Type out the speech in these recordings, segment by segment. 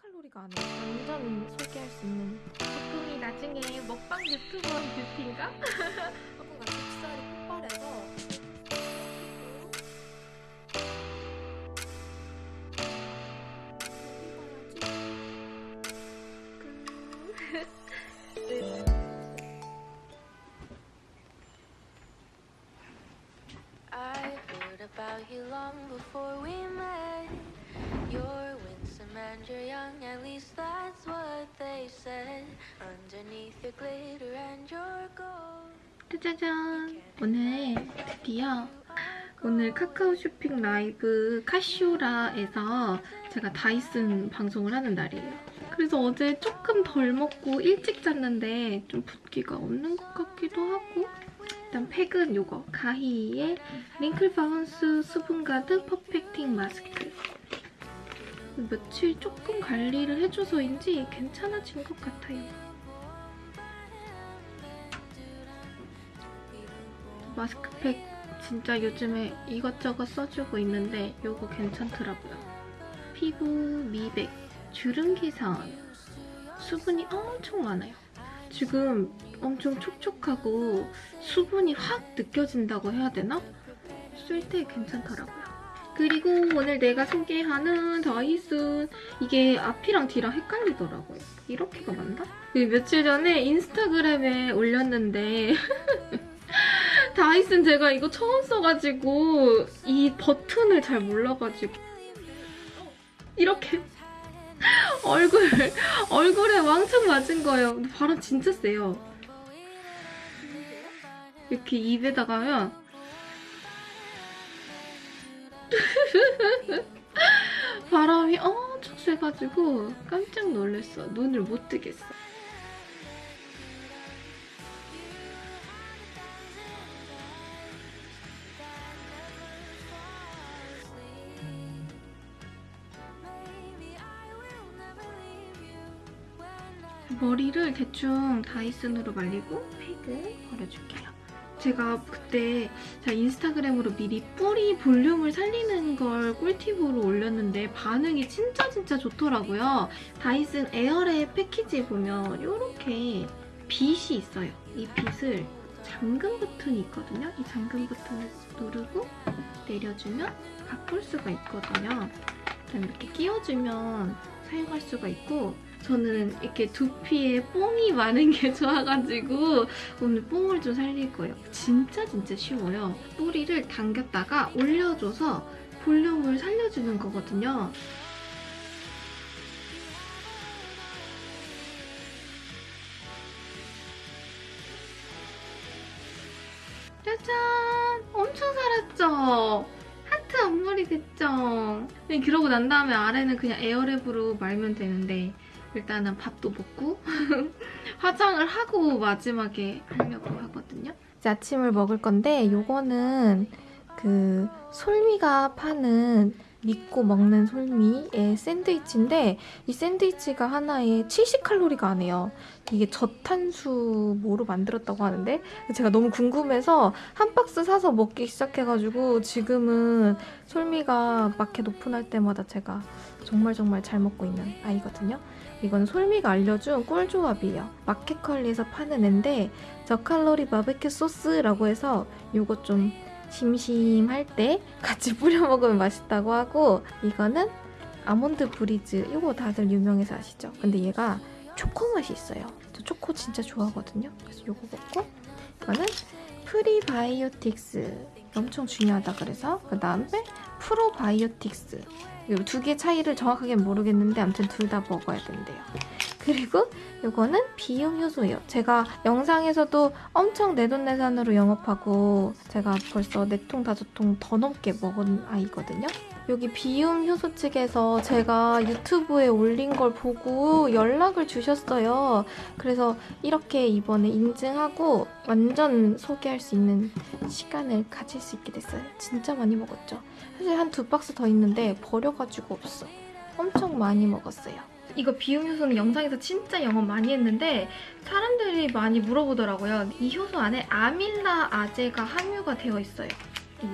70칼로리가 안 해요. 완전 소개할 수 있는 제품이 나중에 먹방 유튜버 뷰티인가? 카카오 쇼핑 라이브 카쇼라에서 제가 다이슨 방송을 하는 날이에요. 그래서 어제 조금 덜 먹고 일찍 잤는데 좀 붓기가 없는 것 같기도 하고 일단 팩은 이거 가히의 wrinkle bounce 수분 가득 perfecting mask 며칠 조금 관리를 해줘서인지 괜찮아진 것 같아요. 마스크팩 진짜 요즘에 이것저것 써주고 있는데 이거 괜찮더라고요. 피부 미백, 주름 개선, 수분이 엄청 많아요. 지금 엄청 촉촉하고 수분이 확 느껴진다고 해야 되나? 쓸 때 괜찮더라고요. 그리고 오늘 내가 소개하는 다이슨 이게 앞이랑 뒤랑 헷갈리더라고요. 이렇게가 맞나? 그 며칠 전에 인스타그램에 올렸는데 다이슨 제가 이거 처음 써가지고 이 버튼을 잘 몰라가지고 이렇게 얼굴 얼굴에 왕창 맞은 거예요. 바람 진짜 세요. 이렇게 입에다가 하면 바람이 엄청 세가지고 깜짝 놀랐어. 눈을 못 뜨겠어. 머리를 대충 다이슨으로 말리고 팩을 버려줄게요. 제가 그때 제가 인스타그램으로 미리 뿌리 볼륨을 살리는 걸 꿀팁으로 올렸는데 반응이 진짜 진짜 좋더라고요. 다이슨 에어랩 패키지 보면 이렇게 빗이 있어요. 이 빗을 잠금 버튼이 있거든요. 이 잠금 버튼을 누르고 내려주면 바꿀 수가 있거든요. 그다음에 이렇게 끼워주면 사용할 수가 있고 저는 이렇게 두피에 뽕이 많은 게 좋아가지고 오늘 뽕을 좀 살릴 거예요. 진짜 진짜 쉬워요. 뿌리를 당겼다가 올려줘서 볼륨을 살려주는 거거든요. 짜잔! 엄청 살았죠? 하트 앞머리 됐죠? 네, 그러고 난 다음에 아래는 그냥 에어랩으로 말면 되는데 일단은 밥도 먹고 화장을 하고 마지막에 하려고 하거든요. 이제 아침을 먹을 건데 이거는 그 솔미가 파는 믿고 먹는 솔미의 샌드위치인데 이 샌드위치가 하나에 70칼로리가 안 해요. 이게 저탄수 뭐로 만들었다고 하는데 제가 너무 궁금해서 한 박스 사서 먹기 시작해가지고 지금은 솔미가 마켓 오픈할 때마다 제가 정말 정말 잘 먹고 있는 아이거든요. 이건 솔미가 알려준 꿀조합이에요. 마켓컬리에서 파는 앤데 저칼로리 바베큐 소스라고 해서 이거 좀 심심할 때 같이 뿌려 먹으면 맛있다고 하고 이거는 아몬드 브리즈 이거 다들 유명해서 아시죠? 근데 얘가 초코 맛이 있어요. 저 초코 진짜 좋아하거든요. 그래서 이거 먹고 이거는 프리바이오틱스 엄청 중요하다 그래서 그 다음에 프로바이오틱스 이 두 개 차이를 정확하게 모르겠는데 아무튼 둘 다 먹어야 된대요. 그리고 이거는 비움 효소예요. 제가 영상에서도 엄청 내돈내산으로 영업하고 제가 벌써 4통, 5통 더 넘게 먹은 아이거든요. 여기 비움 효소 측에서 제가 유튜브에 올린 걸 보고 연락을 주셨어요. 그래서 이렇게 이번에 인증하고 완전 소개할 수 있는 시간을 가질 수 있게 됐어요. 진짜 많이 먹었죠. 사실 한 두 박스 더 있는데 버려가지고 없어. 엄청 많이 먹었어요. 이거 비움 효소는 영상에서 진짜 영업 많이 했는데 사람들이 많이 물어보더라고요. 이 효소 안에 아밀라 아제가 함유가 되어 있어요.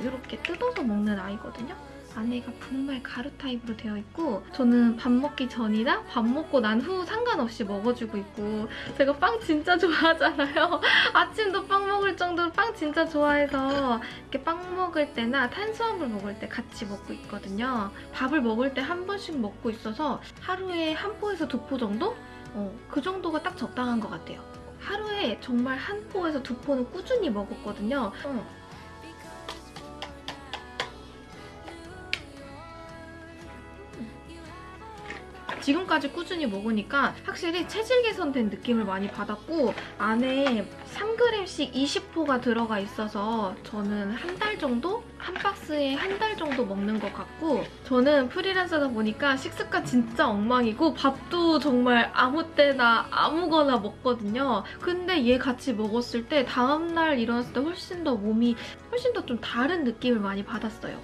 이렇게 뜯어서 먹는 아이거든요. 안에가 분말 가루 타입으로 되어 있고 저는 밥 먹기 전이나 밥 먹고 난 후 상관없이 먹어주고 있고 제가 빵 진짜 좋아하잖아요. 아침도 빵 먹을 정도로 빵 진짜 좋아해서 이렇게 빵 먹을 때나 탄수화물 먹을 때 같이 먹고 있거든요. 밥을 먹을 때 한 번씩 먹고 있어서 하루에 한 포에서 두 포 정도? 어, 그 정도가 딱 적당한 것 같아요. 하루에 정말 한 포에서 두 포는 꾸준히 먹었거든요. 어. 지금까지 꾸준히 먹으니까 확실히 체질 개선된 느낌을 많이 받았고 안에 3g씩 20포가 들어가 있어서 저는 한 달 정도? 한 박스에 한 달 정도 먹는 것 같고 저는 프리랜서다 보니까 식습관 진짜 엉망이고 밥도 정말 아무 때나 아무거나 먹거든요. 근데 얘 같이 먹었을 때 다음날 일어났을 때 훨씬 더 몸이 훨씬 더 좀 다른 느낌을 많이 받았어요.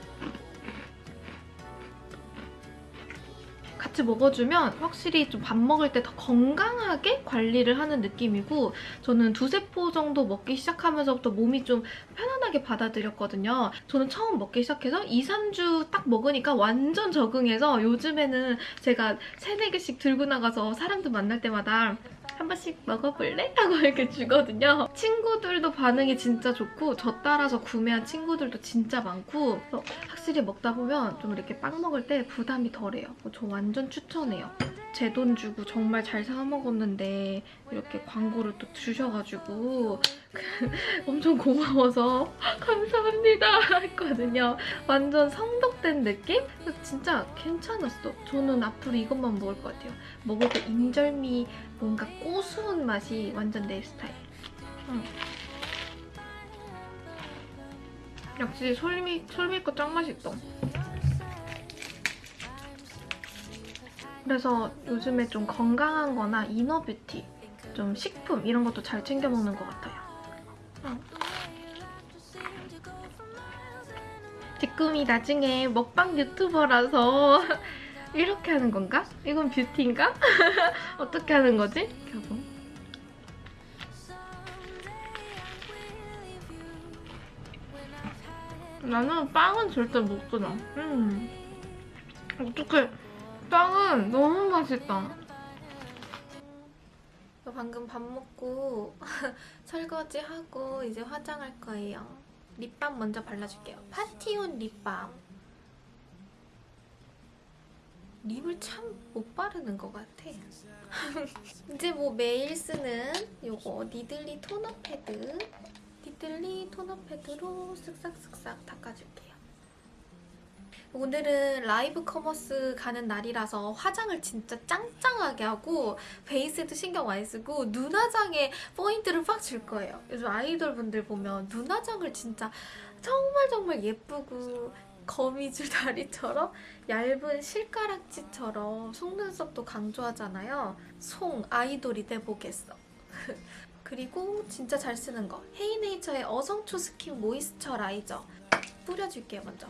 같이 먹어주면 확실히 좀 밥 먹을 때 더 건강하게 관리를 하는 느낌이고 저는 두세 포 정도 먹기 시작하면서부터 몸이 좀 편안하게 받아들였거든요. 저는 처음 먹기 시작해서 2, 3주 딱 먹으니까 완전 적응해서 요즘에는 제가 3, 4개씩 들고 나가서 사람들 만날 때마다 한 번씩 먹어볼래? 하고 이렇게 주거든요. 친구들도 반응이 진짜 좋고 저 따라서 구매한 친구들도 진짜 많고 그래서 확실히 먹다 보면 좀 이렇게 빵 먹을 때 부담이 덜해요. 저 완전 추천해요. 제 돈 주고 정말 잘 사 먹었는데 이렇게 광고를 또 주셔가지고 엄청 고마워서 감사합니다 했거든요. 완전 성덕된 느낌? 진짜 괜찮았어. 저는 앞으로 이것만 먹을 것 같아요. 먹을 때 인절미 뭔가 고소한 맛이 완전 내 스타일. 응. 역시 솔미, 솔미 거 짱 맛있다. 그래서 요즘에 좀 건강한 거나 inner beauty, 좀 식품 이런 것도 잘 챙겨 먹는 것 같아요. 응. 지금이 나중에 먹방 유튜버라서 이렇게 하는 건가? 이건 뷰티인가? 어떻게 하는 거지? 겨보. 나는 빵은 절대 못 끊어. 음. 어떡해. 빵은 너무 맛있다. 저 방금 밥 먹고 설거지 하고 이제 화장할 거예요. 립밤 먼저 발라줄게요. 파티온 립밤. 립을 참 못 바르는 것 같아. 이제 뭐 매일 쓰는 요거 니들리 토너 패드. 니들리 토너 패드로 쓱싹쓱싹 닦아줄게요. 오늘은 live commerce 가는 날이라서 화장을 진짜 짱짱하게 하고 베이스에도 신경 많이 쓰고 눈화장에 포인트를 팍 줄 거예요. 요즘 아이돌 분들 보면 눈화장을 진짜 정말 정말 예쁘고 거미줄 다리처럼 얇은 실가락지처럼 속눈썹도 강조하잖아요. 송 아이돌이 돼보겠어. 그리고 진짜 잘 쓰는 거 헤이네이처의 어성초 스킨 moisturizer 뿌려줄게요 먼저.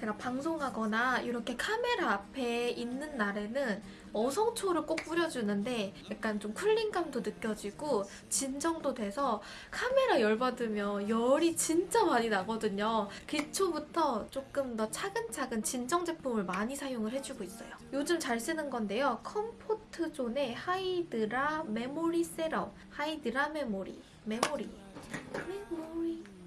제가 방송하거나 이렇게 카메라 앞에 있는 날에는 어성초를 꼭 뿌려주는데 약간 좀 cooling감도 느껴지고 진정도 돼서 카메라 열받으면 열이 진짜 많이 나거든요. 기초부터 조금 더 차근차근 진정 제품을 많이 사용을 해주고 있어요. 요즘 잘 쓰는 건데요. Comfort Zone의 Hydra Memory serum Hydra Memory Memory 메모리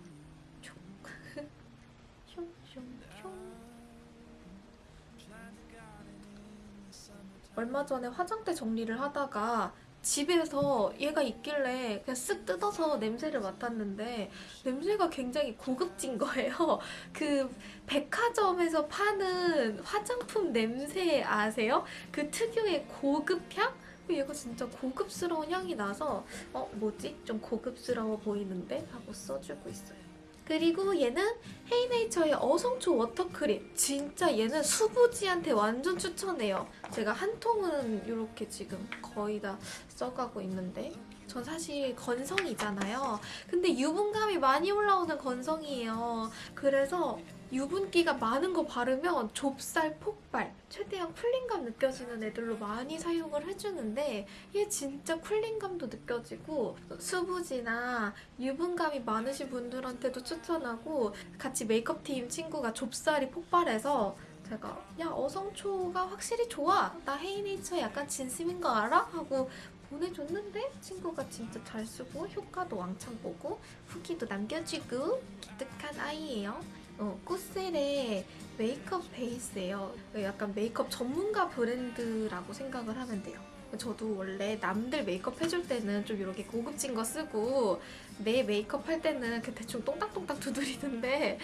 얼마 전에 화장대 정리를 하다가 집에서 얘가 있길래 그냥 쓱 뜯어서 냄새를 맡았는데 냄새가 굉장히 고급진 거예요. 그 백화점에서 파는 화장품 냄새 아세요? 그 특유의 고급향? 얘가 진짜 고급스러운 향이 나서 어 뭐지? 좀 고급스러워 보이는데? 하고 써주고 있어요. 그리고 얘는 헤이네이처의 어성초 워터크림. 진짜 얘는 수부지한테 완전 추천해요. 제가 한 통은 이렇게 지금 거의 다 써가고 있는데 전 사실 건성이잖아요. 근데 유분감이 많이 올라오는 건성이에요. 그래서 유분기가 많은 거 바르면 좁쌀 폭발, 최대한 쿨링감 느껴지는 애들로 많이 사용을 해주는데 얘 진짜 쿨링감도 느껴지고 수부지나 유분감이 많으신 분들한테도 추천하고 같이 메이크업팀 친구가 좁쌀이 폭발해서 제가 야 어성초가 확실히 좋아 나 헤이네이처 약간 진심인 거 알아? 하고 보내줬는데 친구가 진짜 잘 쓰고 효과도 왕창 보고 후기도 남겨주고 기특한 아이예요 어, 코셀의 메이크업 베이스예요 약간 메이크업 전문가 브랜드라고 생각을 하면 돼요 저도 원래 남들 메이크업 해줄 때는 좀 이렇게 고급진 거 쓰고 내 메이크업 할 때는 그 대충 똥딱똥딱 두드리는데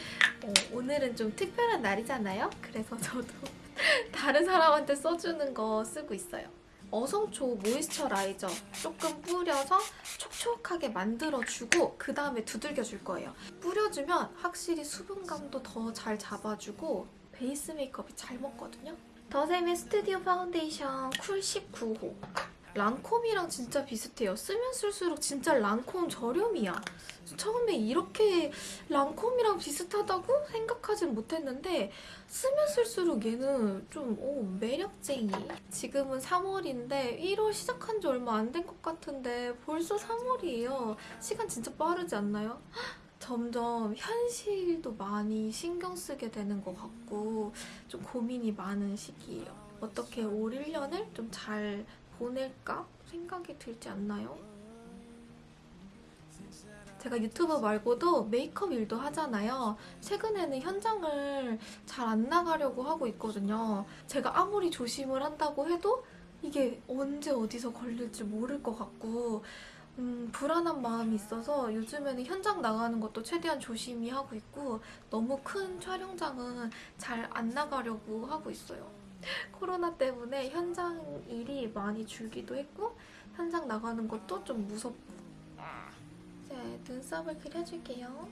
어, 오늘은 좀 특별한 날이잖아요. 그래서 저도 다른 사람한테 써주는 거 쓰고 있어요. 어성초 moisturizer 조금 뿌려서 촉촉하게 만들어주고 그 다음에 두들겨줄 거예요. 뿌려주면 확실히 수분감도 더 잘 잡아주고 베이스 메이크업이 잘 먹거든요. 더샘의 스튜디오 파운데이션 cool 19호 랑콤이랑 진짜 비슷해요. 쓰면 쓸수록 진짜 랑콤 저렴이야. 처음에 이렇게 랑콤이랑 비슷하다고 생각하진 못했는데 쓰면 쓸수록 얘는 좀 오, 매력쟁이. 지금은 3월인데 1월 시작한 지 얼마 안 된 것 같은데 벌써 3월이에요. 시간 진짜 빠르지 않나요? 점점 현실도 많이 신경 쓰게 되는 것 같고 좀 고민이 많은 시기예요. 어떻게 올 1년을 좀 잘 보낼까 생각이 들지 않나요? 제가 유튜브 말고도 메이크업 일도 하잖아요. 최근에는 현장을 잘 안 나가려고 하고 있거든요. 제가 아무리 조심을 한다고 해도 이게 언제 어디서 걸릴지 모를 것 같고 음, 불안한 마음이 있어서 요즘에는 현장 나가는 것도 최대한 조심히 하고 있고 너무 큰 촬영장은 잘 안 나가려고 하고 있어요. 코로나 때문에 현장 일이 많이 줄기도 했고 현장 나가는 것도 좀 무섭고 이제 눈썹을 그려줄게요.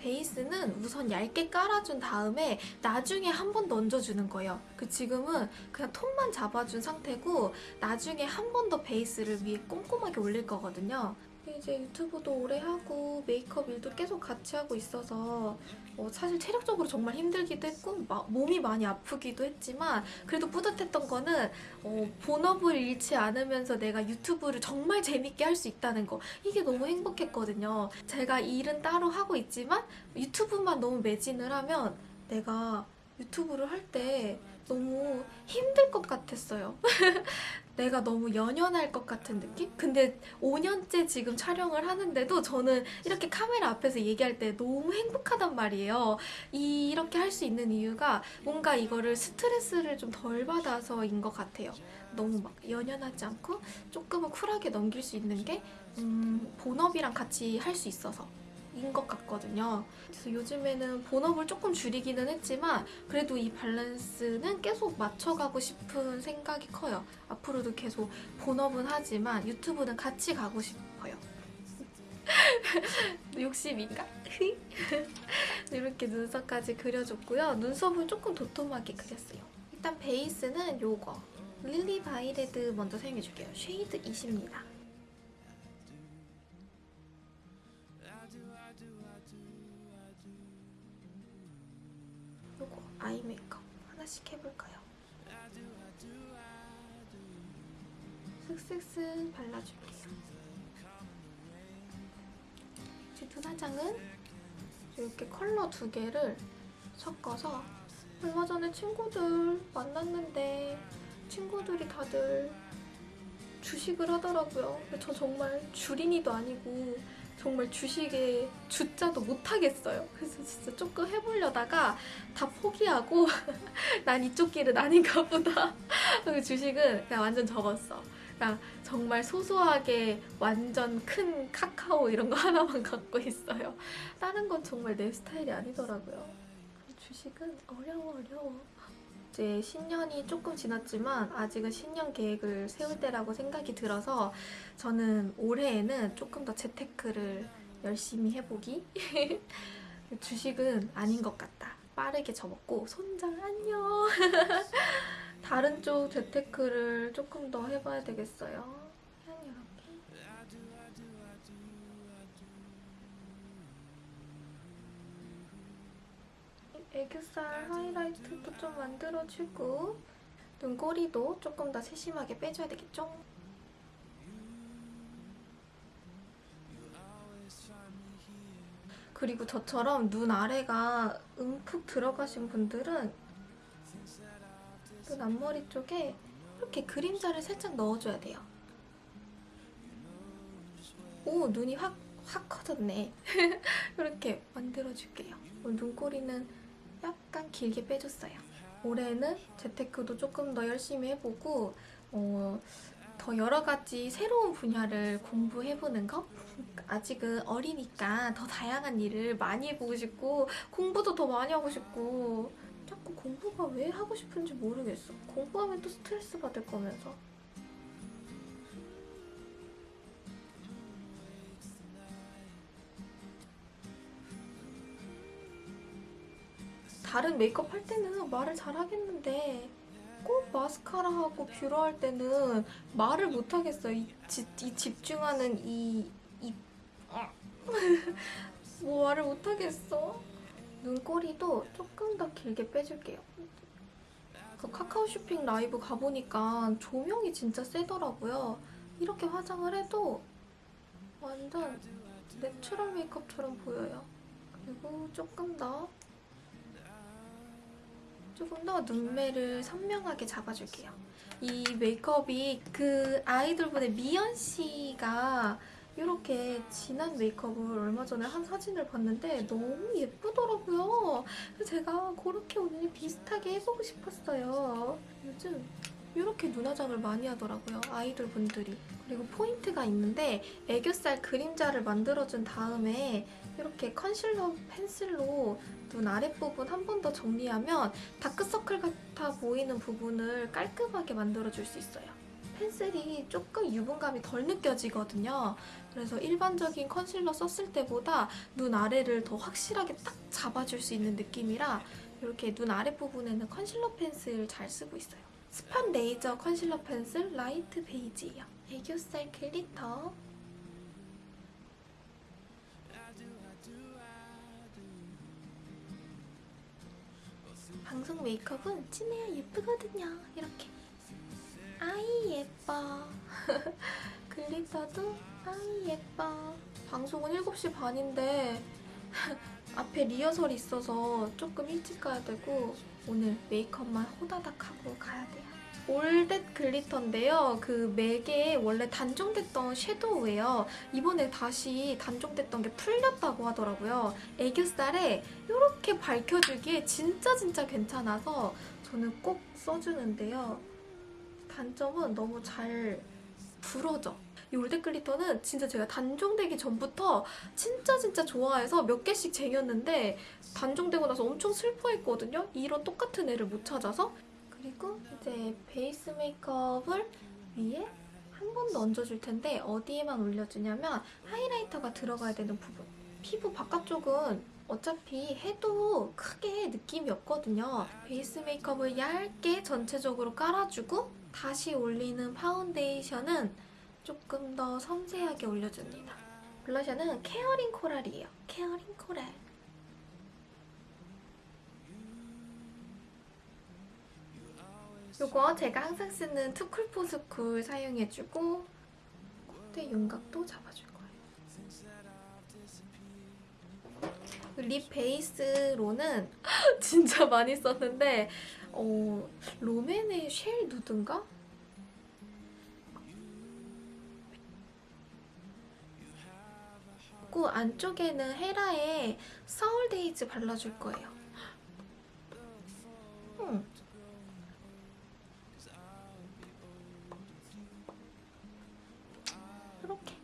베이스는 우선 얇게 깔아준 다음에 나중에 한 번 더 얹어주는 거예요. 그 지금은 그냥 톤만 잡아준 상태고 나중에 한 번 더 베이스를 위에 꼼꼼하게 올릴 거거든요. 이제 유튜브도 오래 하고 메이크업 일도 계속 같이 하고 있어서 어, 사실 체력적으로 정말 힘들기도 했고 마- 몸이 많이 아프기도 했지만 그래도 뿌듯했던 거는 어, 본업을 잃지 않으면서 내가 유튜브를 정말 재밌게 할 수 있다는 거 이게 너무 행복했거든요. 제가 일은 따로 하고 있지만 유튜브만 너무 매진을 하면 내가 유튜브를 할 때 너무 힘들 것 같았어요. 내가 너무 연연할 것 같은 느낌? 근데 5년째 지금 촬영을 하는데도 저는 이렇게 카메라 앞에서 얘기할 때 너무 행복하단 말이에요. 이, 이렇게 할 수 있는 이유가 뭔가 이거를 스트레스를 좀 덜 받아서인 것 같아요. 너무 막 연연하지 않고 조금은 쿨하게 넘길 수 있는 게 음, 본업이랑 같이 할 수 있어서. 인것 같거든요. 그래서 요즘에는 본업을 조금 줄이기는 했지만 그래도 이 밸런스는 계속 맞춰가고 싶은 생각이 커요. 앞으로도 계속 본업은 하지만 유튜브는 같이 가고 싶어요. 욕심인가? 이렇게 눈썹까지 그려줬고요. 눈썹은 조금 도톰하게 그렸어요. 일단 베이스는 요거 릴리 바이레드 먼저 사용해줄게요. shade 20입니다. 요거 아이 메이크업 하나씩 해볼까요? 슥슥슥 발라줄게요. 이제 눈화장은 이렇게 컬러 두 개를 섞어서 얼마 전에 친구들 만났는데 친구들이 다들 주식을 하더라고요. 근데 저 정말 주린이도 아니고 정말 주식에 주자도 못하겠어요. 그래서 진짜 조금 해보려다가 다 포기하고 난 이쪽 길은 아닌가 보다. 그 주식은 그냥 완전 접었어. 그냥 정말 소소하게 완전 큰 카카오 이런 거 하나만 갖고 있어요. 다른 건 정말 내 스타일이 아니더라고요. 주식은 어려워 어려워. 이제 신년이 조금 지났지만 아직은 신년 계획을 세울 때라고 생각이 들어서 저는 올해에는 조금 더 재테크를 열심히 해보기. 주식은 아닌 것 같다. 빠르게 접었고 손장 안녕. 다른 쪽 재테크를 조금 더 해봐야 되겠어요. 애교살 하이라이트도 좀 만들어주고 눈꼬리도 조금 더 세심하게 빼줘야 되겠죠? 그리고 저처럼 눈 아래가 움푹 들어가신 분들은 눈 앞머리 쪽에 이렇게 그림자를 살짝 넣어줘야 돼요. 오, 눈이 확, 확 커졌네. 이렇게 만들어줄게요. 눈꼬리는 약간 길게 빼줬어요. 올해는 재테크도 조금 더 열심히 해보고 어, 더 여러 가지 새로운 분야를 공부해보는 거? 아직은 어리니까 더 다양한 일을 많이 해보고 싶고 공부도 더 많이 하고 싶고 자꾸 공부가 왜 하고 싶은지 모르겠어. 공부하면 또 스트레스 받을 거면서. 다른 메이크업 할 때는 말을 잘 하겠는데 꼭 마스카라하고 뷰러 할 때는 말을 못 하겠어요. 이, 지- 이 집중하는 이, 이, 뭐 말을 못 하겠어. 눈꼬리도 조금 더 길게 빼줄게요. 그 카카오 쇼핑 라이브 가보니까 조명이 진짜 세더라고요. 이렇게 화장을 해도 완전 natural 메이크업처럼 보여요. 그리고 조금 더 조금 더 눈매를 선명하게 잡아줄게요. 이 메이크업이 그 아이돌분의 미연 씨가 이렇게 진한 메이크업을 얼마 전에 한 사진을 봤는데 너무 예쁘더라고요. 제가 그렇게 오늘 비슷하게 해보고 싶었어요. 요즘 이렇게 눈화장을 많이 하더라고요. 아이돌 분들이. 그리고 포인트가 있는데 애교살 그림자를 만들어준 다음에 이렇게 컨실러 펜슬로 눈 아랫부분 한 번 더 정리하면 다크서클 같아 보이는 부분을 깔끔하게 만들어줄 수 있어요. 펜슬이 조금 유분감이 덜 느껴지거든요. 그래서 일반적인 컨실러 썼을 때보다 눈 아래를 더 확실하게 딱 잡아줄 수 있는 느낌이라 이렇게 눈 아랫부분에는 컨실러 펜슬 잘 쓰고 있어요. spot laser concealer pencil light beige예요. 애교살 glitter 방송 메이크업은 진해야 예쁘거든요. 이렇게. 아이 예뻐. glitter도 아이 예뻐. 방송은 7시 반인데 앞에 리허설이 있어서 조금 일찍 가야 되고 오늘 메이크업만 호다닥 하고 가야 돼요. All That Glitter인데요. 그 맥에 원래 단종됐던 섀도우예요. 이번에 다시 단종됐던 게 풀렸다고 하더라고요. 애교살에 이렇게 밝혀주기에 진짜 진짜 괜찮아서 저는 꼭 써주는데요. 단점은 너무 잘 부러져. 이 All That Glitter는 진짜 제가 단종되기 전부터 진짜 진짜 좋아해서 몇 개씩 쟁였는데 단종되고 나서 엄청 슬퍼했거든요. 이런 똑같은 애를 못 찾아서. 그리고 이제 베이스 메이크업을 위에 한 번 더 얹어줄 텐데 어디에만 올려주냐면 하이라이터가 들어가야 되는 부분. 피부 바깥쪽은 어차피 해도 크게 느낌이 없거든요. 베이스 메이크업을 얇게 전체적으로 깔아주고 다시 올리는 파운데이션은 조금 더 섬세하게 올려줍니다. 블러셔는 caring coral이에요. caring coral. 요거 제가 항상 쓰는 투쿨포스쿨 사용해주고 콧대 윤곽도 잡아줄 거예요. 립 베이스로는 진짜 많이 썼는데 어, 롬앤의 shell nude인가? 그 안쪽에는 헤라의 서울데이즈 발라줄 거예요. 음. 이렇게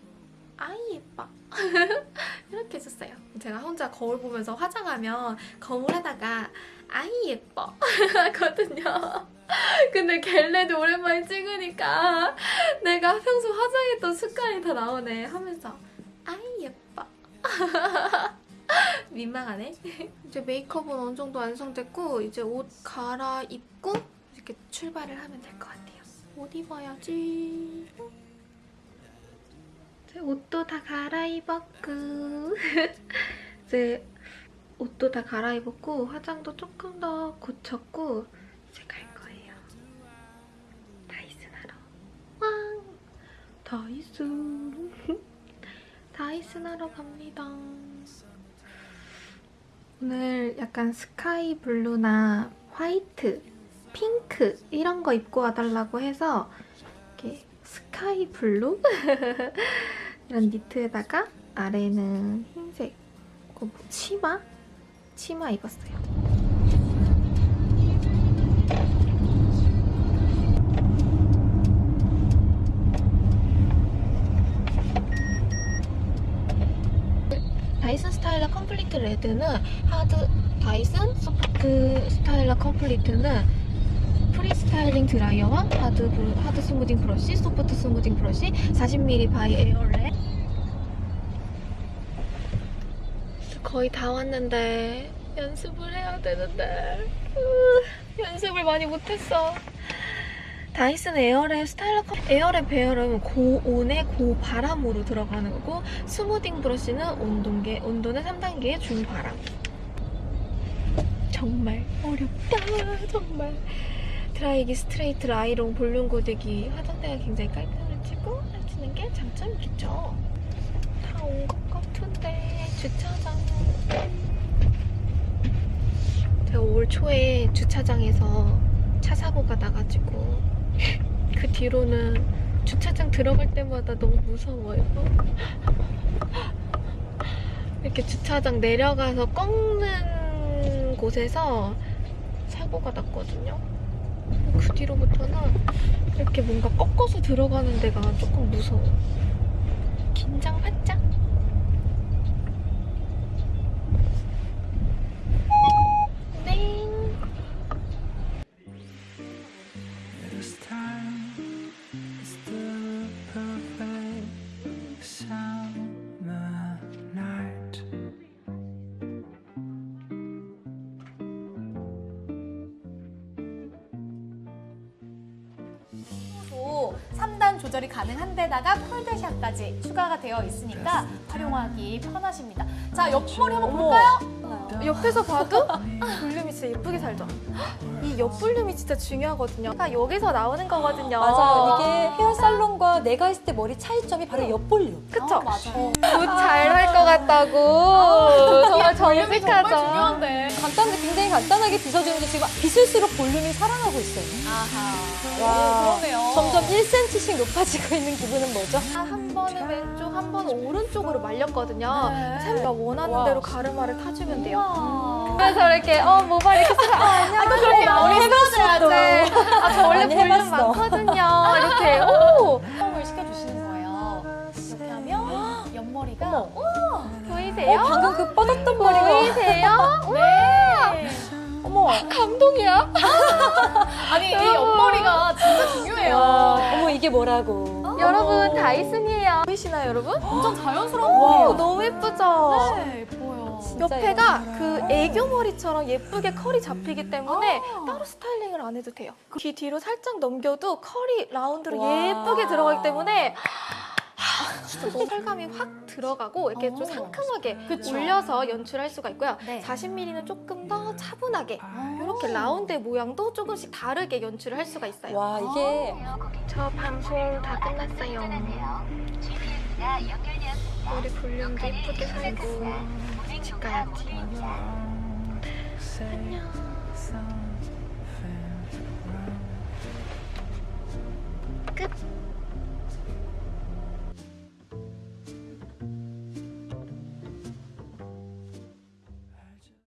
아이 예뻐. 이렇게 해줬어요. 제가 혼자 거울 보면서 화장하면 거울에다가 아이 예뻐. 하거든요. 근데 겟레드 오랜만에 찍으니까 내가 평소 화장했던 습관이 다 나오네 하면서 아이 예뻐. 민망하네. 이제 메이크업은 어느 정도 완성됐고 이제 옷 갈아입고 이렇게 출발을 하면 될 것 같아요. 옷 입어야지. 제 옷도 다 갈아입었고 이제 옷도 다 갈아입었고 화장도 조금 더 고쳤고 이제 갈 거예요. 다이슨 하러. 왕! 다이슨. 다이슨 하러 갑니다. 오늘 약간 sky blue나 화이트, 핑크 이런 거 입고 와달라고 해서 이렇게 sky blue? 이런 니트에다가 아래는 흰색 그 뭐, 치마? 치마 입었어요. 다이슨 스타일러 컴플리트 레드는 하드 다이슨 소프트 스타일러 컴플리트는 스타일링 드라이어와 하드 하드 스무딩 브러쉬, 소프트 스무딩 브러쉬, 40ml 바이 에어랩. 거의 다 왔는데 연습을 해야 되는데 으, 연습을 많이 못했어. 다이슨 에어랩 스타일러 컴 에어랩 배열은 고온에 고바람으로 들어가는 거고 스무딩 브러쉬는 온도계 온도는 3단계의 중바람. 정말 어렵다 정말. 드라이기 스트레이트 라이롱 볼륨 고데기 화장대가 굉장히 깔끔해지고 해지는 게 장점이겠죠. 다 온 것 같은데 주차장. 제가 올 초에 주차장에서 차 사고가 나가지고 그 뒤로는 주차장 들어갈 때마다 너무 무서워요. 이렇게 주차장 내려가서 꺾는 곳에서 사고가 났거든요. 그 뒤로부터는 이렇게 뭔가 꺾어서 들어가는 데가 조금 무서워. 긴장 활짝. 가능한 데다가 폴드샷까지 추가가 되어 있으니까 활용하기 편하십니다. 자, 옆머리 한번 볼까요? 옆에서 봐도 볼륨이 진짜 예쁘게 살죠? 이 옆볼륨이 진짜 중요하거든요. 그러니까 여기서 나오는 거거든요. 맞아. 이게 헤어살론과 내가 했을 때 머리 차이점이 바로 옆볼륨. 그쵸? 어, 맞아요. 잘 할 것 같다고. 정말 볼륨이 정말 정직하죠. 중요한데. 간단하게 굉장히 간단하게 빗어주는데 지금 빗을수록 볼륨이 살아나고 있어요. 아하. 와. 그러네요. 점점 1cm씩 높아지고 있는 기분은 뭐죠? 한 번은 왼쪽, 한 번은 오른쪽으로 말렸거든요. 네. 제가 원하는 와. 대로 가르마를 타주면 돼요. 그래서 이렇게 어 모발 이렇게 쓰면 아, 안녕하세요. 그렇게 머리 해봤어. 네. 아, 저 원래 볼륨 해봤어. 많거든요. 이렇게 오 펌을 시켜주시는 거예요. 이렇게 하면 옆머리가 어머. 보이세요? 어, 방금 그 뻗었던 머리가. 보이세요? 네. 어머. 감동이야. 아니, 이 옆머리가 진짜 중요해요. 어머, 이게 뭐라고. 여러분 다이슨이에요. 보이시나요, 여러분? 완전 자연스러운 오, 머리예요. 너무 예쁘죠? 네, 예뻐요. 옆에가. 그 애교 머리처럼 예쁘게 컬이 잡히기 때문에 아. 따로 스타일링을 안 해도 돼요. 귀 뒤로 살짝 넘겨도 컬이 라운드로 와. 예쁘게 들어가기 때문에 진짜 오, 설감이 확 들어가고 이렇게 좀 어. 상큼하게 그쵸. 올려서 연출할 수가 있고요. 네. 40mm는 조금 더 차분하게 아 이렇게 라운드 모양도 조금씩 다르게 연출을 할 수가 있어요. 와 이게 저 방송 다 끝났어요. 우리 볼륨도 예쁘게 살고 집 가야지. 안녕. 끝.